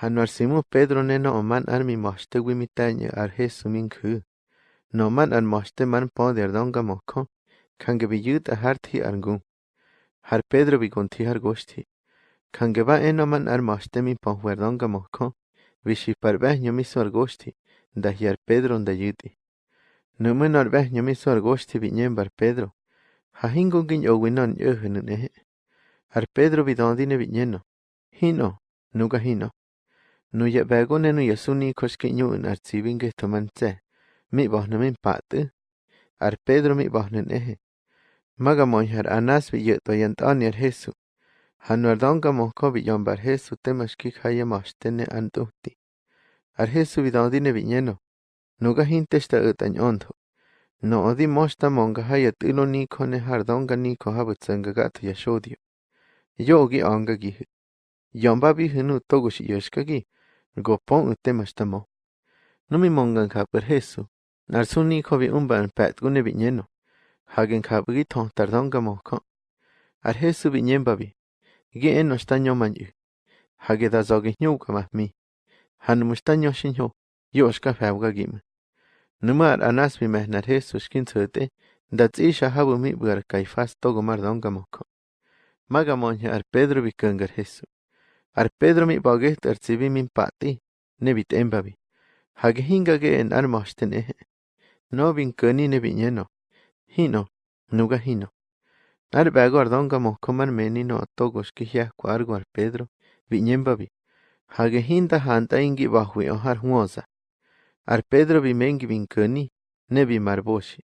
Januar simu Pedro neno man an mi moshte wimitaña ar. No man an moshte man poder donga moko. Kange a harti argun. Har Pedro bi gunti har goshti. Kange ba eno man ar moshte min pohwer donga moko. Vishi par behño mi sor goshti. Da hiar Pedro nda yuti. Numun ar behño mi sor goshti bi bar Pedro. Ha hingun gin owinon yohunun ehe. Har Pedro bi dondine bi nyeno. Hino, nuga hino. Noyehvegone noyasuni koxqueñu'un artzibinqueh tomantzeh, mi'bojnomin pa'tü, arpedro mi'bojnon eje, macamonyaj r'anaspi yä'toyant'oni ar pedro mi boh na nehe. Maga moj har anas bi Jesu, januardonca mojcobi yompa ar Jesu temaxquij jayamoxtene antuhtih. Ar Jesu vidondine bi'ñeno, noca jinteh xta'ätan yontjo, no'di mox tamonca jayat'älo nicone jardonca nicojabätsäncaca'c toyaxodio, yo'oki oncaqui, yompapi jinu tocox i'yoxcaqui mgopon utema shtamo nomi mongan kapir hesu. Narsuni kobi umban pat gune binyeno hagen kabri ton tardonga moko ar hesu binyen babi ge eno shtanyo manyu hage da zogi nyuka mahmi han mushtanyo shinyo yoshka fabga gim. Numar anas bi mehnar hesu shkin tsote dat isha habu mi bgar kaifas togo mardonga moko magamonya ar pedro bikangar hesu. Ar Pedro mi baget ar tsibi min pati. Nebit embabi. Hage hingage en ar moshten ehe. No nebi nyeno. Hino. Nuga hino. Ar bago ar donga moko mar meni no togos ki hia argo ar Pedro. Bi nyembabi. Hage hinda hanta ingi bahwi ohar huosa. Ar Pedro bi mengi bin kani. Nebi marboshi.